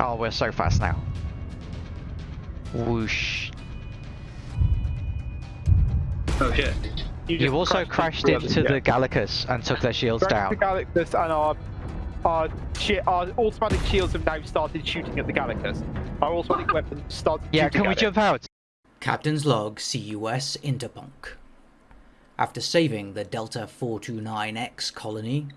Oh, we're so fast now. Whoosh. Oh shit. You You also crashed crashed into yeah. the Gallicus and took their shields Crashed the down. Galactus and our our, shi our automatic shields have now started shooting at the Galacus. Our automatic weapons started Yeah, shooting can we at jump out? Captain's log CUS Interpunk. After saving the Delta 429X colony,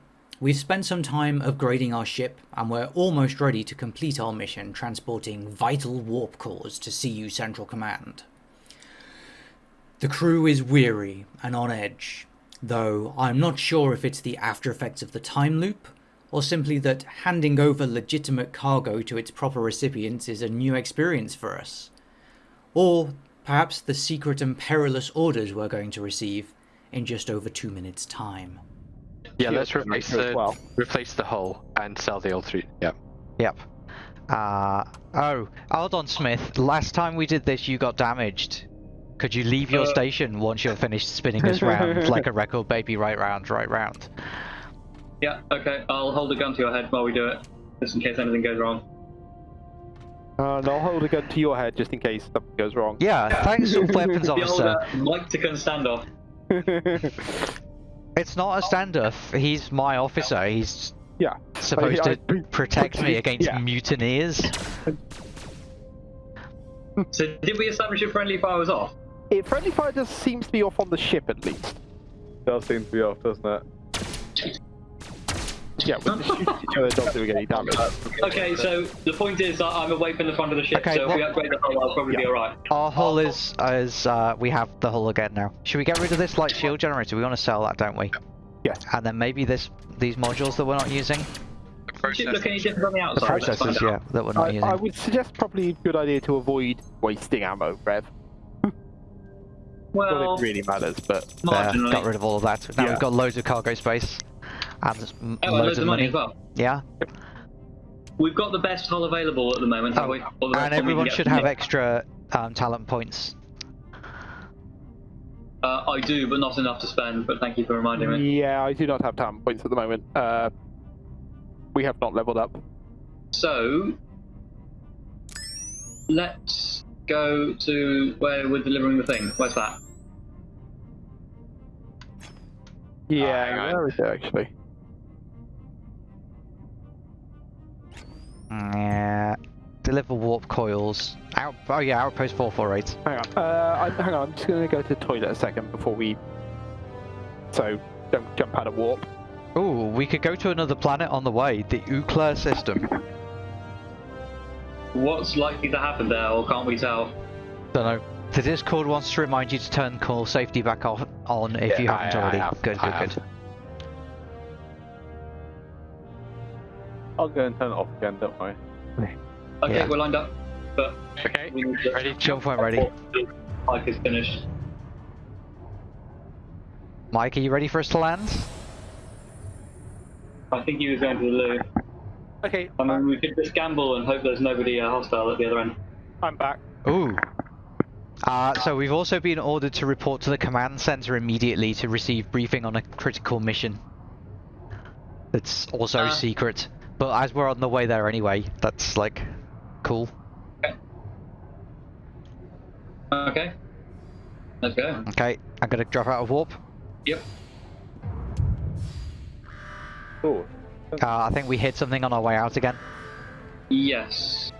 we've spent some time upgrading our ship and we're almost ready to complete our mission transporting vital warp cores to CU Central Command. The crew is weary and on edge, though I'm not sure if it's the after effects of the time loop or simply that handing over legitimate cargo to its proper recipients is a new experience for us. Or perhaps the secret and perilous orders we're going to receive in just over two minutes' time. Yeah, let's replace the well. replace the hull and sell the old three. Yeah. Yep. Uh, oh, hold on, Smith. Last time we did this, you got damaged. Could you leave your Uh. station once you're finished spinning us round like a record baby, right round, right round? Yeah, okay. I'll hold a gun to your head while we do it, just in case anything goes wrong. Uh, and I'll hold a gun to your head just in case something goes wrong. Yeah, thanks, weapons The old officer. uh, Mike Tickon standoff. It's not a standoff. He's my officer. He's yeah. supposed I- I- to protect me against yeah. mutineers. So did we establish if friendly fire was off? It friendly fire just seems to be off on the ship at least. Does seem to be off, doesn't it? Yeah, we're just shooting each other, not doing any damage. Okay, so the point is that I'm away from the front of the ship, Okay, so if we upgrade the hull, I'll probably be alright. Our hull is is uh, we have the hull again now. Should we get rid of this light shield generator? We want to sell that, don't we? Yeah. And then maybe this these modules that we're not using, Does it look any different on the the outside? Let's find processors, out. yeah, that we're not I, using. I would suggest probably a good idea to avoid wasting ammo, Rev. Well, that it really matters, but There, got rid of all of that. Now Yeah. we've got loads of cargo space and s- m- Oh, and loads loads of of money money. as well. Yeah, We've got the best hull available at the moment, have Oh, we? The and one we can everyone should have extra um, talent points. Uh, I do, but not enough to spend. But thank you for reminding me. yeah, I do not have talent points at the moment. Uh, we have not leveled up. So let's go to where we're delivering the thing. Where's that? Yeah, hang on. where is it actually? Yeah. Deliver warp coils. Out. Oh yeah, outpost four four eight. Hang on. Uh, I, hang on. I'm just going to go to the toilet a second before we. So don't jump out of warp. Ooh, we could go to another planet on the way. The Ookla system. What's likely to happen there, or can't we tell? Don't know. The Discord wants to remind you to turn call safety back off on if you haven't I- I already. have. Good, I good, have. good. I'll go and turn it off again, don't worry. Okay, Yeah. we're lined up, but Okay. we need to. Ready? Jump point ready. Mike is finished. Mike, are you ready for us to land? I think he was going to the loo. Okay, I mean, we could just gamble and hope there's nobody uh, hostile at the other end. I'm back. Ooh. Uh, so we've also been ordered to report to the command center immediately to receive briefing on a critical mission. It's also Uh. secret, but as we're on the way there anyway, that's like cool. Okay. Let's go. Okay, I'm gonna drop out of warp. Yep. Oh, Uh, I think we hit something on our way out again. Yes.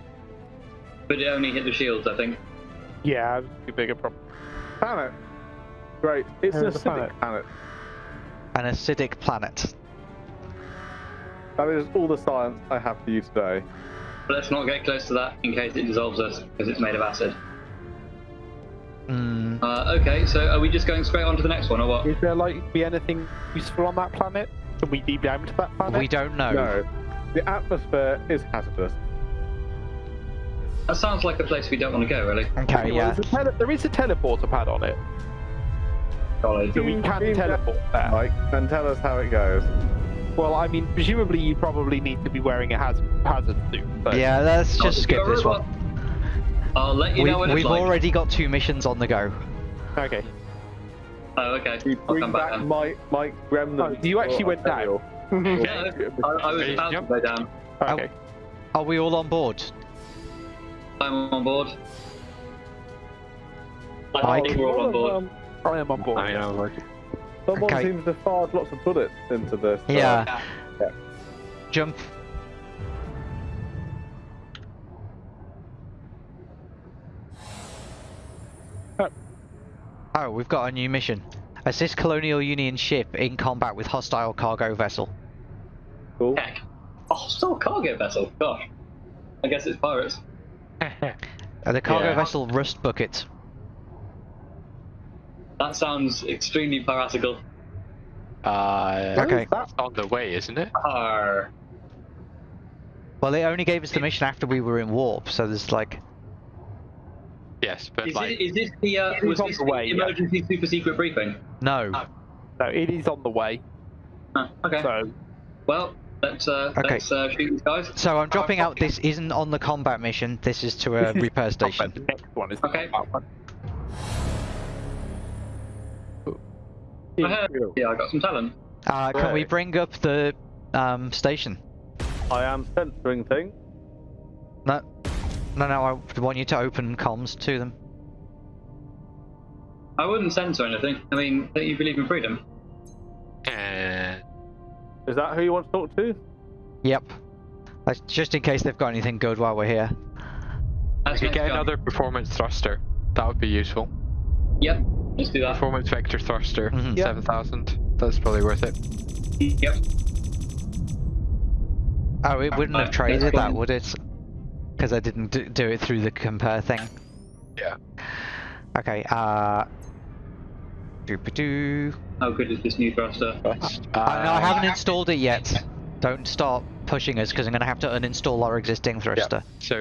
But it only hit the shields, I think. Yeah, a bigger problem. planet. Great. It's an acidic planet. An acidic planet. That is all the science I have for you today. But let's not get close to that in case it dissolves us, because it's made of acid. Mm, Uh, okay, so are we just going straight on to the next one, or what? Is there like to be anything useful on that planet? Can we deep dive into that planet? we don't know. No. The atmosphere is hazardous. That sounds like a place we don't want to go, really. Okay, yeah. there's a there is a teleporter pad on it, Solid. so we can Beam teleport there. Mike, then tell us how it goes. Well, I mean, presumably you probably need to be wearing a haz- hazard suit. But Yeah, let's just to skip this one. I'll let you We, know when it's we've like. already got two missions on the go. Okay. Oh, okay. We I'll bring come back back then. Mike, Mike Remnant. Oh, you actually went down. Yeah, I, I was about to go down. Okay. Are we all on board? I'm on board. I Mike? think we're all on board. Um, I am on board. I I'm like, someone Okay. seems to fire lots of bullets into this. uh, Yeah. yeah. Jump. Oh, we've got a new mission. Assist Colonial Union ship in combat with hostile cargo vessel. Cool. Heck. A hostile cargo vessel. Gosh. I guess it's pirates. Uh, the cargo Yeah. vessel Rust Bucket. That sounds extremely piratical. uh, Okay. That, it's on the way, isn't it? Arr. Well, it only gave us the mission after we were in warp, so there's like. Yes, but Is, like, it, is this the uh, was this the the way, yeah. emergency super secret briefing? No. No, it is on the way. Huh, okay. So Well, let's uh, Okay. let's uh, shoot these guys. So I'm dropping out. This isn't on the combat mission. This is to a this is repair The station. next one is the Okay. combat one. Uh, yeah, I got some talent. Uh, can we bring up the um, station? I am censoring things. No, no, no. I want you to open comms to them. I wouldn't censor anything. I mean, don't you believe in freedom? Is that who you want to talk to? Yep. That's just in case they've got anything good while we're here. I That's could next get go. another performance thruster. That would be useful. Yep, let's do that. Performance vector thruster, Mhm. Yeah. 7000. That's probably worth it. Yep. Oh, it wouldn't have traded that's that, would it? Because I didn't do, do it through the compare thing. Yeah. Okay. Uh. Doo-ba-doo. How good is this new thruster? Uh, I, I haven't installed it yet. Don't start pushing us because I'm gonna have to uninstall our existing thruster. So, uh,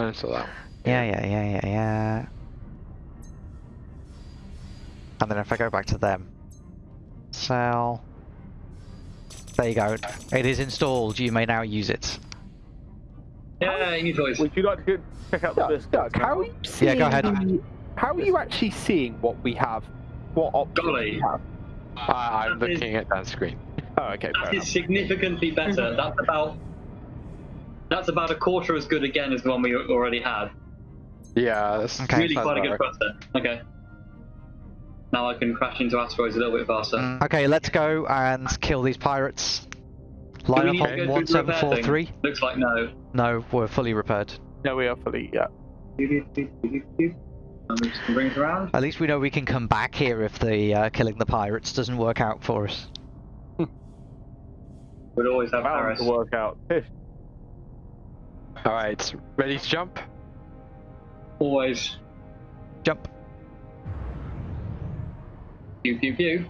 uninstall that. Yeah, yeah, yeah, yeah, yeah. And then if I go back to them, sell. There you go. It is installed. You may now use it. Yeah, new toys. Would you like to check out the Doug, list? Doug, how are you seeing? Yeah, go ahead. the- how are you actually seeing what we have? What options Golly. we have? Uh, I'm That is- looking at that screen. Oh, okay, fair That enough. significantly better. That's about that's about a quarter as good again as the one we already had. Yeah, that's Okay. really quite a good about Okay. Now I can crash into asteroids a little bit faster. Mm, Okay, let's go and kill these pirates. Line up on go through the repair thing? 1743. Looks like no. No, we're fully repaired. No, we are fully. Yeah. I'm just gonna bring it around. At least we know we can come back here if the uh, killing the pirates doesn't work out for us. We'd always have Bound Paris. to work out. Alright, ready to jump? Always. Jump. Pew pew pew.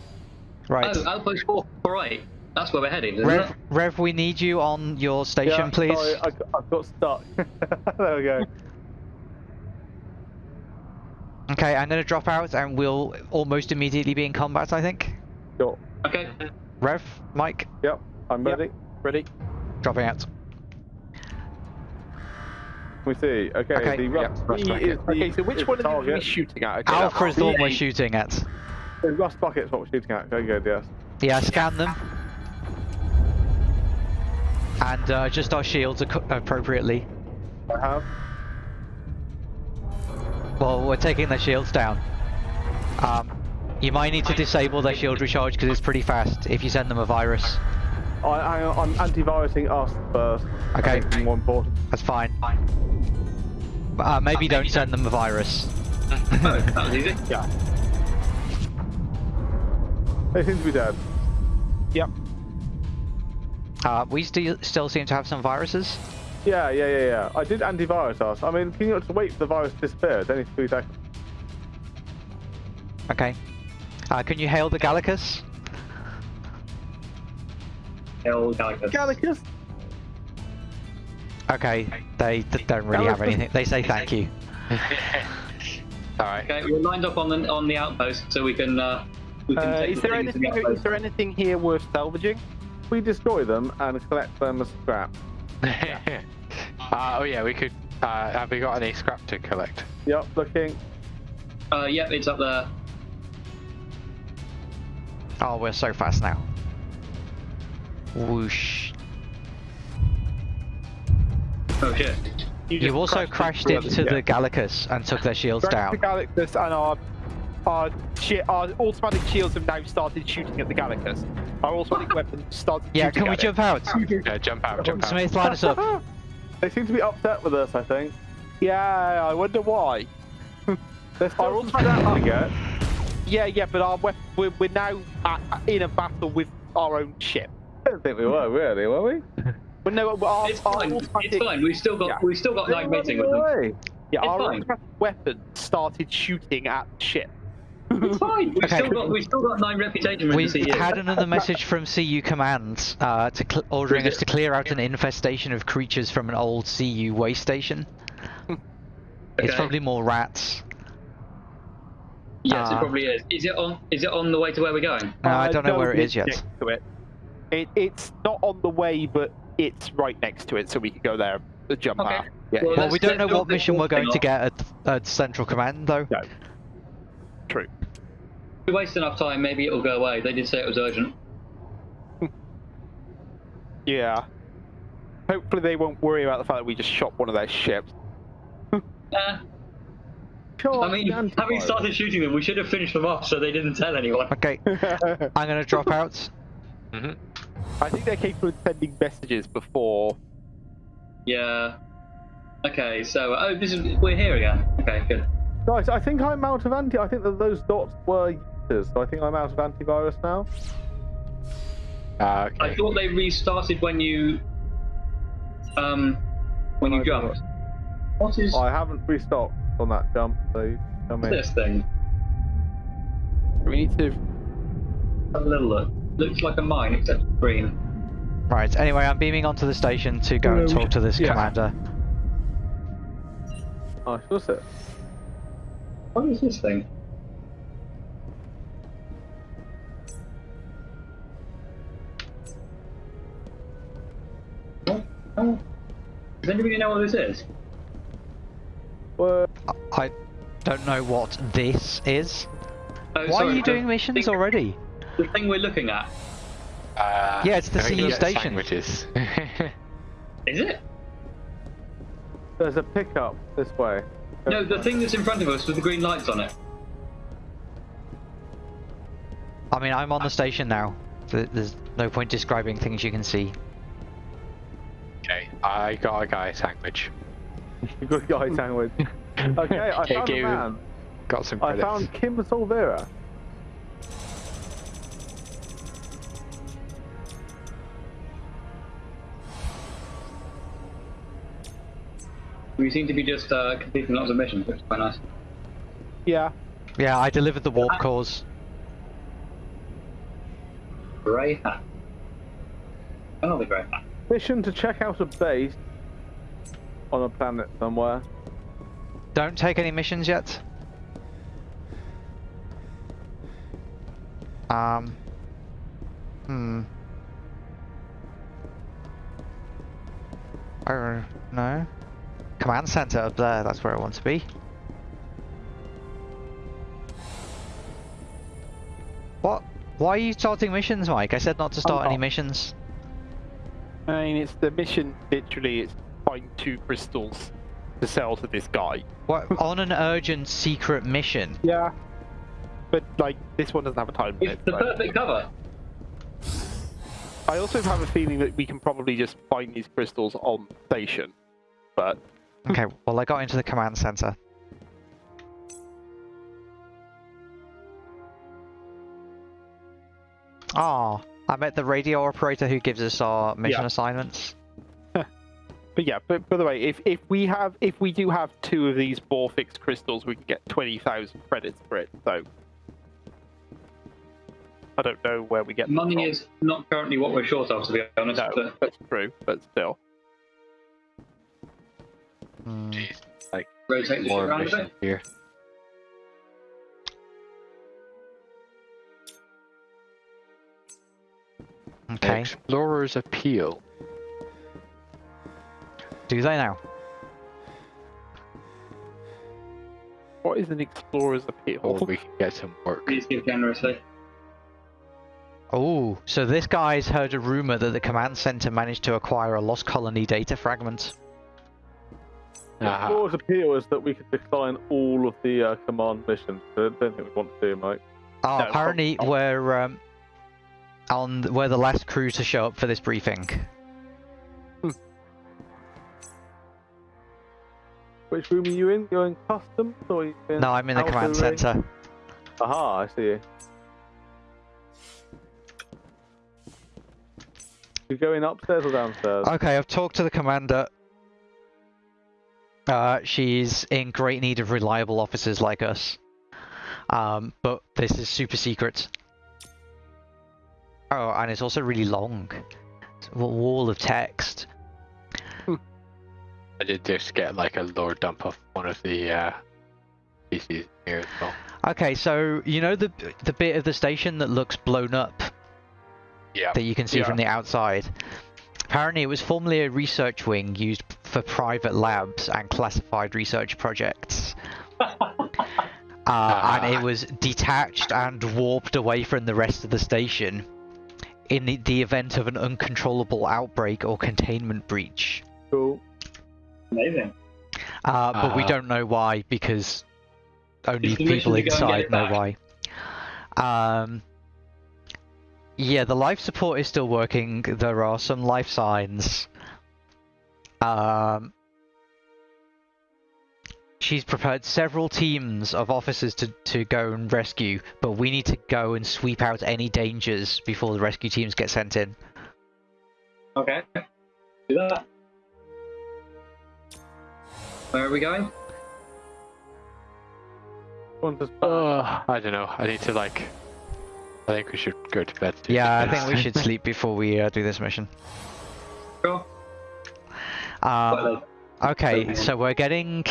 Right. Oh, outpost four, four eight. That's where we're heading, isn't Rev, it? Rev, we need you on your station, yeah, please. Sorry, I, got- I got stuck. there we go. Okay, I'm gonna drop out and we'll almost immediately be in combat, I think. Sure. Okay. Rev, Mike, Yep, I'm Yep. ready. Ready? dropping out. We see. Okay, Okay, the yep, rust rust is the, Okay, so which is one are we shooting at? Okay, Alpha that's is the one we're shooting at. The rust bucket's what we're shooting at. Very good, yes. Yeah, scan them. And uh, adjust our shields appropriately. I have. Well, we're taking their shields down. Um, you might need to disable their shield recharge because it's pretty fast if you send them a virus. I, I, I'm antivirusing us first. Okay. think more important. That's fine. Uh, maybe don't send them a virus. Oh, that was easy. Yeah. They seem to be dead. Yep. Uh, we still still seem to have some viruses. Yeah, yeah, yeah, yeah. I did antivirus us. I mean, can you not just wait for the virus to disappear? It's only three seconds. Okay. Uh, can you hail the Gallicus? Hell, Galactus. Gallicus? Okay, they d- don't really have anything. They say thank you. Alright. Okay, we're lined up on the on the outpost, so we can uh, we can Uh, is the there things to the anything? Is there anything here worth salvaging? We destroy them and collect them as scrap. uh, oh yeah, we could. Uh, have we got any scrap to collect? Yep, looking. Uh, yep, it's up there. Oh, we're so fast now. Whoosh. Oh shit. You just also crashed into into the yeah. Gallicus and took their shields Crashed the down. Galactus and our our, our automatic shields have now started shooting at the Galacus. Our automatic weapons started Yeah, shooting can we at jump out? Yeah, jump out, jump out. Smith, line us up. They seem to be upset with us, I think. Yeah, I wonder why. There's Our still some automatic scrap to get. Yeah, yeah, but our weapon, we're, we're now at, in a battle with our own ship. I don't think we were, really, were we? But no, our, It's our fine. automatic, It's fine. We've still got Yeah. we've still got night meeting with them. Away. Yeah, It's our fine. automatic weapon started shooting at the ship. It's fine. We've Okay. still got we've still got nine reputation We the had another message from CU Command uh, to cl- ordering us to clear out an infestation of creatures from an old CU way station. It's probably more rats. Yes, it Ah. probably is. Is it on? Is it on the way to where we're going? No, I don't know no, where it's yet. to it. It, it's not on the way, but it's right next to it, so we can go there and jump Okay. out. Yeah, Well, Well, we don't know what mission we're going thing to get at, at Central Command, though. no. True. If we waste enough time, maybe it'll go away. They did say it was urgent. Yeah. Hopefully they won't worry about the fact that we just shot one of their ships. Eh, Sure, I mean, the having antivirus. started shooting them, we should have finished them off so they didn't tell anyone. Okay, I'm gonna drop out. hmm I think they're capable of sending messages before. Yeah. Okay, so oh, this is we're here again. Okay, good. Guys, I think I'm out of anti. I think that those dots were users, so I think I'm out of antivirus now. Uh, I thought they restarted when you um when you I jumped. What is I haven't restocked on that jump, so you tell me. this thing? We need to. Have a little look. Looks like a mine except it's green. Right, anyway, I'm beaming onto the station to go and Yeah, we- talk to this yeah. commander. Oh, what's it? What is this thing? Does anybody know what this is? Well, I don't know what this is. Oh, Why sorry, are you doing missions thing- already? The thing we're looking at. Uh, Yeah, it's the I CU station. Sandwiches. Is it? there's a pickup this way. No, the thing that's in front of us with the green lights on it. I mean, I'm on the station now. There's no point describing things you can see. Okay, I got a guy sandwich. Good guy sandwich. Okay, I Okay, found a man. Got some credits. I found Kim Solvera. We seem to be just uh, completing lots of missions, which is quite nice. Yeah. Yeah, I delivered the warp cores. Grey hat. Another grey hat. Mission to check out a base on a planet somewhere. Don't take any missions yet. Um. Hmm. I don't know. Command center up there, that's where I want to be. What? Why are you starting missions, Mike? I said not to start any not. missions. I mean, it's the mission. Literally, it's find two crystals to sell to this guy. What? on an urgent secret mission? Yeah. But like, this one doesn't have a time limit. It's the so- perfect cover. I also have a feeling that we can probably just find these crystals on station. But Okay, well I got into the command center. Ah, I met the radio operator who gives us our mission Yeah. assignments. but yeah. But by the way, if if we have if we do have two of these Borfix crystals, we can get twenty thousand credits for it. So I don't know where we get Money from. is not currently what we're short of, to be honest. no, but that's true. But still. Jeez, like rotate this more around a bit. here. Okay, Explorer's Appeal. do they now? what is an explorer's appeal? Or we can get some work. Please give generously. Oh, so this guy's heard a rumor that the command center managed to acquire a lost colony data fragment. Uh-huh. Law's appeal is that we could decline all of the uh, command missions. I don't think we want to do, Mike. Oh, No, apparently we're um, on we're the last crew to show up for this briefing. Which room are you in? You're in customs or you in No, I'm in the command center. Aha, I see you. You're going upstairs or downstairs? Okay, I've talked to the commander. Uh, she's in great need of reliable officers like us. Um, but this is super secret. Oh, and it's also really long. It's a wall of text. I did just get like a lore dump of one of the uh, PCs here as well. Okay, so you know the the bit of the station that looks blown up Yeah. that you can see Yeah. from the outside. Apparently, it was formerly a research wing used for private labs and classified research projects. Uh, and it was detached and warped away from the rest of the station in the, the event of an uncontrollable outbreak or containment breach. Cool. Amazing. Uh, but we Uh. don't know why because only It's the mission people to go and get inside know back. why. Um, yeah, the life support is still working. There are some life signs. Um, she's prepared several teams of officers to, to go and rescue, but we need to go and sweep out any dangers before the rescue teams get sent in. Okay. Do that. Where are we going? Want us back? Uh, I don't know. I need to like. I think we should go to bed. soon. Yeah, I think we should sleep before we uh, do this mission. Sure. Um. Okay, Okay. so we're getting.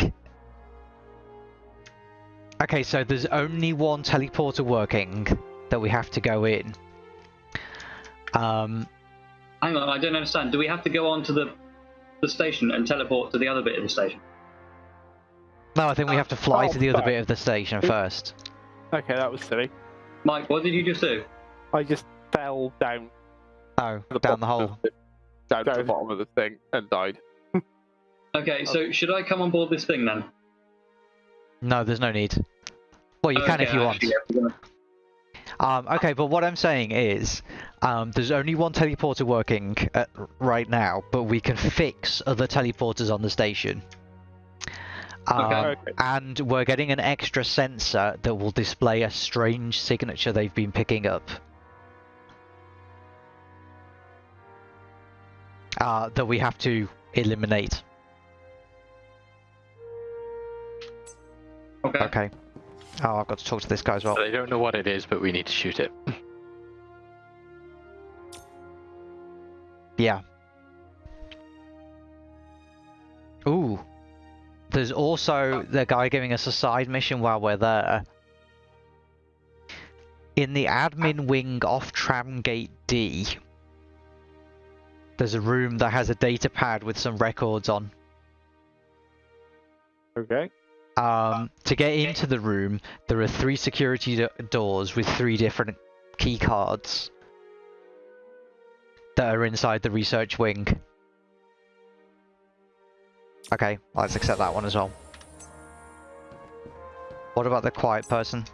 Okay, so there's only one teleporter working that we have to go in. Um, Hang on, I don't understand. Do we have to go on to the the station and teleport to the other bit of the station? no, I think we have to fly Oh, to the other bit of the station first. Okay, that was silly. Mike, what did you just do? I just fell down Oh, the down the hole. the, down, to the bottom of the thing and died. Okay, so should I come on board this thing then? No, there's no need. Well, you can if you want. yeah, Um, okay, but what I'm saying is, um, there's only one teleporter working uh, right now, but we can fix other teleporters on the station. Um, Okay. Okay. And we're getting an extra sensor that will display a strange signature they've been picking up. Uh, that we have to eliminate. Okay. Okay. Oh, I've got to talk to this guy as well. They don't know what it is, but we need to shoot it. Yeah. Ooh. There's also the guy giving us a side mission while we're there. In the admin wing off Tramgate D, there's a room that has a data pad with some records on. Okay. Um, to get into the room, there are three security do- doors with three different key cards that are inside the research wing. Okay, let's accept that one as well. What about the quiet person?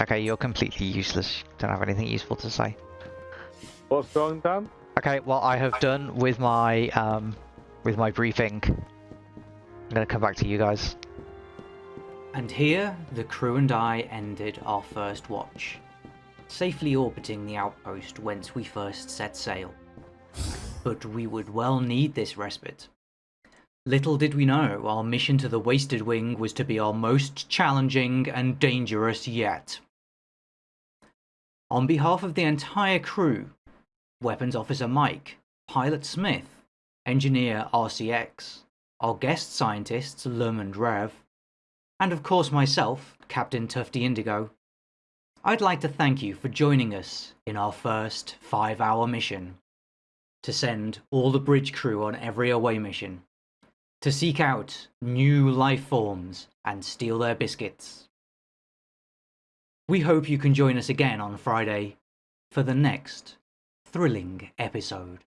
Okay, you're completely useless. Don't have anything useful to say. What's wrong, Dan? Okay, well I have done with my um with my briefing. I'm gonna come back to you guys. And here, the crew and I ended our first watch, safely orbiting the outpost whence we first set sail. But we would well need this respite. Little did we know our mission to the Wasted Wing was to be our most challenging and dangerous yet. On behalf of the entire crew, Weapons Officer Mike, Pilot Smith, Engineer RCX, our guest scientists Lum and Rev, and of course myself, Captain Tufty Indigo, I'd like to thank you for joining us in our first five hour mission to send all the bridge crew on every away mission, to seek out new life forms and steal their biscuits. We hope you can join us again on Friday for the next thrilling episode.